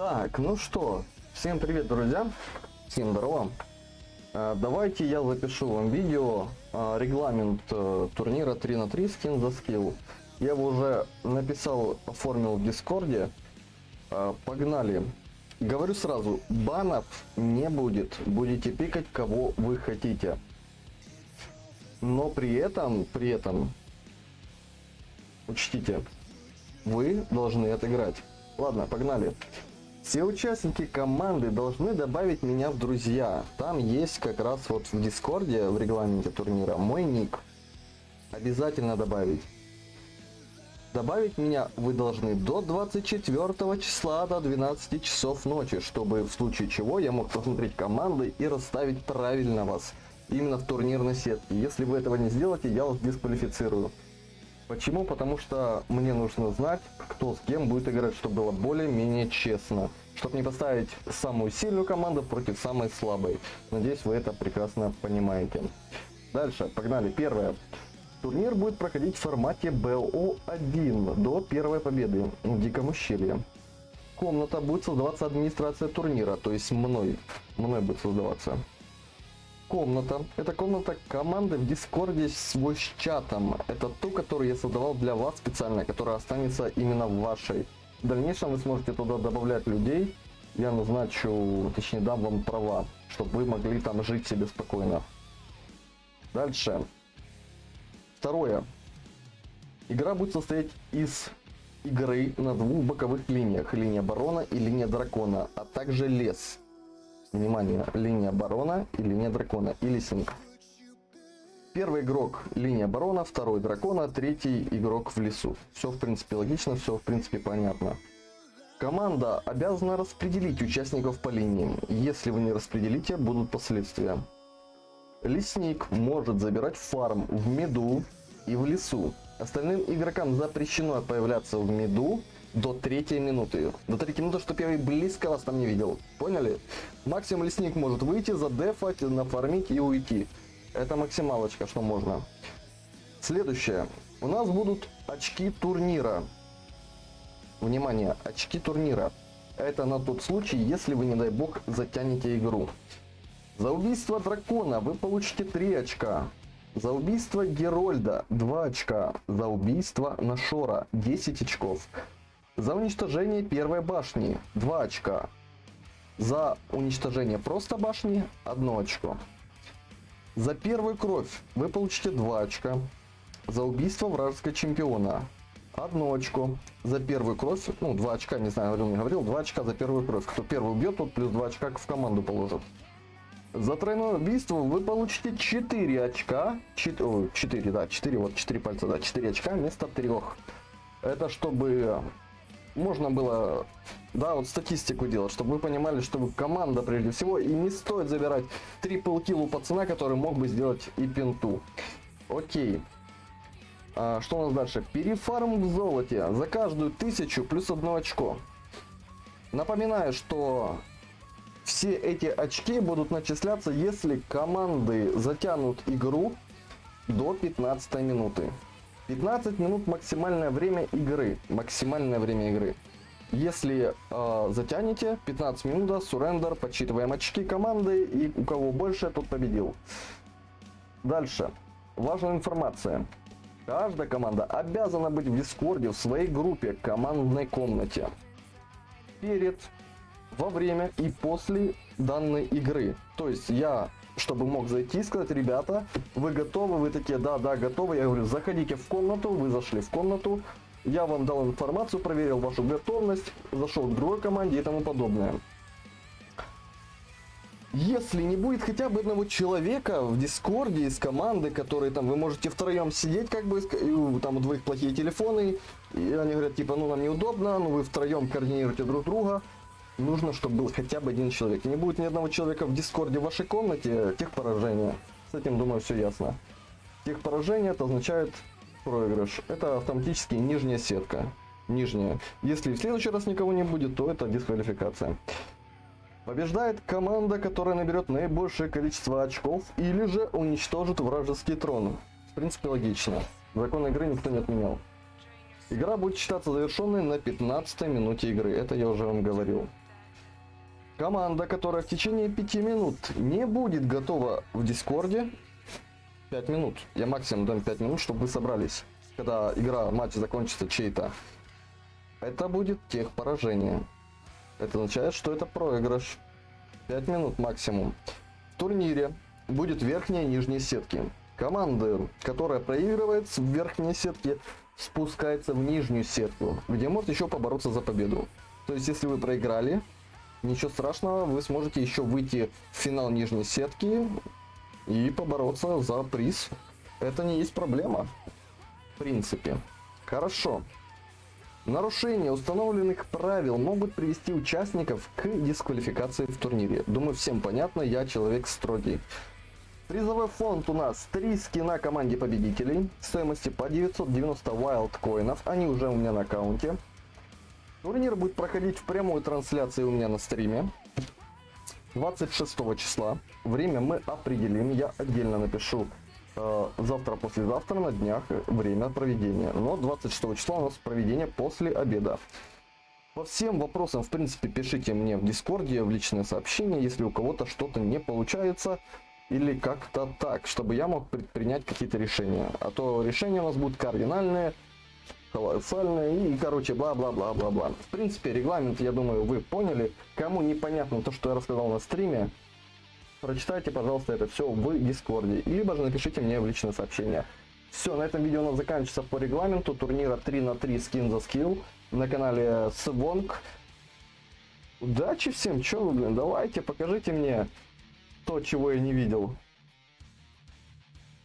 Так, ну что, всем привет, друзья, всем здорово. А, давайте я запишу вам видео, а, регламент а, турнира 3 на 3 скин за скилл. Я его уже написал, оформил в дискорде. А, погнали. Говорю сразу, банов не будет, будете пикать кого вы хотите. Но при этом, при этом, учтите, вы должны отыграть. Ладно, погнали. Все участники команды должны добавить меня в друзья. Там есть как раз вот в Дискорде, в регламенте турнира, мой ник. Обязательно добавить. Добавить меня вы должны до 24 числа до 12 часов ночи, чтобы в случае чего я мог посмотреть команды и расставить правильно вас. Именно в турнирной сетке. Если вы этого не сделаете, я вас дисквалифицирую. Почему? Потому что мне нужно знать, кто с кем будет играть, чтобы было более-менее честно. Чтобы не поставить самую сильную команду против самой слабой. Надеюсь, вы это прекрасно понимаете. Дальше, погнали. Первое. Турнир будет проходить в формате BO1 до первой победы в Диком ущелье. Комната будет создаваться администрация турнира, то есть мной. Мной будет создаваться комната. Это комната команды в Дискорде с чатом. Это ту, которую я создавал для вас специально, которая останется именно вашей. В дальнейшем вы сможете туда добавлять людей. Я назначу, точнее дам вам права, чтобы вы могли там жить себе спокойно. Дальше. Второе. Игра будет состоять из игры на двух боковых линиях. Линия барона и линия дракона, а также лес. Внимание, линия барона и линия дракона, и лесник. Первый игрок линия барона, второй дракона, третий игрок в лесу. Все в принципе логично, все в принципе понятно. Команда обязана распределить участников по линиям. Если вы не распределите, будут последствия. Лесник может забирать фарм в меду и в лесу. Остальным игрокам запрещено появляться в меду до третьей минуты. До третьей минуты, чтобы я близко вас там не видел. Поняли? Максимум лесник может выйти, задефать, нафармить и уйти. Это максималочка, что можно. Следующее. У нас будут очки турнира. Внимание, очки турнира. Это на тот случай, если вы, не дай бог, затянете игру. За убийство дракона вы получите 3 очка. За убийство Герольда 2 очка. За убийство Нашора 10 очков. За уничтожение первой башни 2 очка. За уничтожение просто башни 1 очко. За первую кровь вы получите 2 очка. За убийство вражеского чемпиона 1 очко. За первую кровь, ну 2 очка, не знаю, говорил, не говорил, 2 очка за первую кровь. Кто первый убьет, тот плюс 2 очка в команду положит. За тройное убийство вы получите 4 очка. 4, 4 да, 4, вот 4 пальца, да, 4 очка вместо 3. Это чтобы можно было, да, вот статистику делать, чтобы вы понимали, что вы команда прежде всего, и не стоит забирать трипл килл у пацана, который мог бы сделать и пинту. Окей. А, что у нас дальше? Перефарм в золоте за каждую тысячу плюс одно очко. Напоминаю, что все эти очки будут начисляться, если команды затянут игру до 15 минуты. 15 минут максимальное время игры. Максимальное время игры. Если э, затянете 15 минут, сурендер, подсчитываем очки команды, и у кого больше, тот победил. Дальше. Важная информация. Каждая команда обязана быть в Дискорде в своей группе командной комнате. Перед, во время и после данной игры. То есть я чтобы мог зайти и сказать, ребята, вы готовы? Вы такие, да, да, готовы. Я говорю, заходите в комнату, вы зашли в комнату, я вам дал информацию, проверил вашу готовность, зашел к другой команде и тому подобное. Если не будет хотя бы одного человека в Дискорде из команды, которые там, вы можете втроем сидеть, как бы, там у двоих плохие телефоны, и они говорят, типа, ну нам неудобно, ну вы втроем координируете друг друга, нужно, чтобы был хотя бы один человек. Не будет ни одного человека в дискорде в вашей комнате, тех поражения. С этим, думаю, все ясно. Тех поражение это означает проигрыш. Это автоматически нижняя сетка. Нижняя. Если в следующий раз никого не будет, то это дисквалификация. Побеждает команда, которая наберет наибольшее количество очков или же уничтожит вражеский трон. В принципе, логично. Закон игры никто не отменял. Игра будет считаться завершенной на 15 минуте игры, это я уже вам говорил. Команда, которая в течение 5 минут не будет готова в Дискорде, 5 минут, я максимум дам 5 минут, чтобы вы собрались, когда игра, матч закончится чей-то, это будет тех поражение. Это означает, что это проигрыш. 5 минут максимум. В турнире будет верхняя и нижняя сетки. Команда, которая проигрывает в верхней сетке, спускается в нижнюю сетку, где может еще побороться за победу. То есть, если вы проиграли, ничего страшного, вы сможете еще выйти в финал нижней сетки и побороться за приз. Это не есть проблема, в принципе. Хорошо. Нарушения установленных правил могут привести участников к дисквалификации в турнире. Думаю, всем понятно, я человек строгий. Призовой фонд у нас 3 скина команде победителей, стоимости по 990 wild коинов, они уже у меня на аккаунте. Турнир будет проходить в прямой трансляции у меня на стриме. 26 числа. Время мы определим. Я отдельно напишу э, завтра, послезавтра на днях время проведения. Но 26 числа у нас проведение после обеда. По всем вопросам, в принципе, пишите мне в Дискорде, в личное сообщение, если у кого-то что-то не получается или как-то так, чтобы я мог предпринять какие-то решения. А то решения у нас будут кардинальные, колоссальные и, короче, бла-бла-бла-бла-бла. В принципе, регламент, я думаю, вы поняли. Кому непонятно то, что я рассказал на стриме, прочитайте, пожалуйста, это все в Дискорде. Либо же напишите мне в личное сообщение. Все, на этом видео у нас заканчивается по регламенту турнира 3 на 3 скин за скилл на канале Свонг. Удачи всем, что вы, блин, давайте, покажите мне то, чего я не видел.